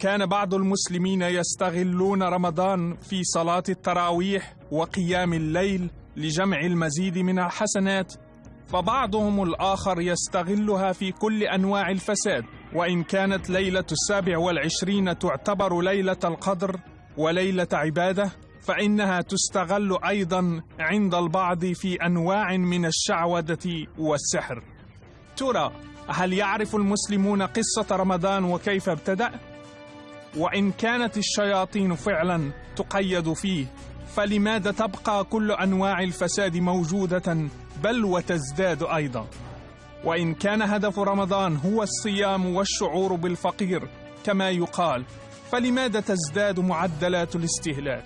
كان بعض المسلمين يستغلون رمضان في صلاة التراويح وقيام الليل لجمع المزيد من الحسنات فبعضهم الآخر يستغلها في كل أنواع الفساد وإن كانت ليلة السابع والعشرين تعتبر ليلة القدر وليلة عبادة فإنها تستغل أيضا عند البعض في أنواع من الشعوذة والسحر ترى هل يعرف المسلمون قصة رمضان وكيف ابتدأ؟ وإن كانت الشياطين فعلا تقيد فيه فلماذا تبقى كل أنواع الفساد موجودة بل وتزداد أيضا؟ وإن كان هدف رمضان هو الصيام والشعور بالفقير كما يقال فلماذا تزداد معدلات الاستهلاك؟